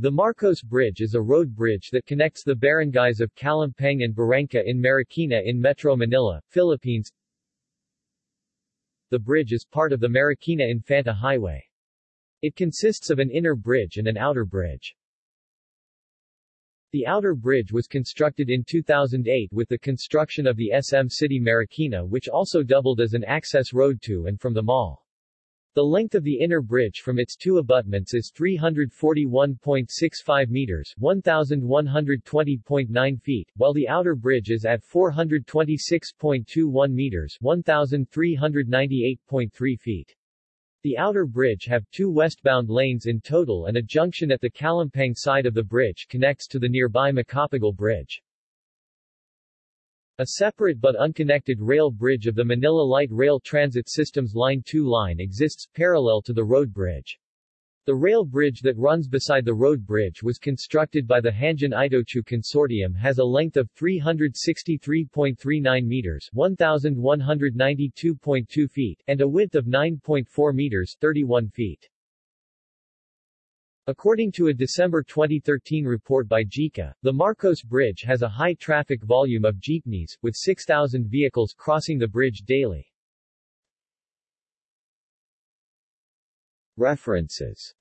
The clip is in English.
The Marcos Bridge is a road bridge that connects the barangays of Calumpang and Barangka in Marikina in Metro Manila, Philippines. The bridge is part of the Marikina Infanta Highway. It consists of an inner bridge and an outer bridge. The outer bridge was constructed in 2008 with the construction of the SM City Marikina which also doubled as an access road to and from the mall. The length of the inner bridge from its two abutments is 341.65 meters 1,120.9 feet, while the outer bridge is at 426.21 meters 1,398.3 feet. The outer bridge have two westbound lanes in total and a junction at the Calumpang side of the bridge connects to the nearby Macapagal Bridge. A separate but unconnected rail bridge of the Manila Light Rail Transit System's Line 2 line exists, parallel to the road bridge. The rail bridge that runs beside the road bridge was constructed by the Hanjin Itochu Consortium has a length of 363.39 meters 1,192.2 feet and a width of 9.4 meters 31 feet. According to a December 2013 report by JICA, the Marcos Bridge has a high traffic volume of jeepneys, with 6,000 vehicles crossing the bridge daily. References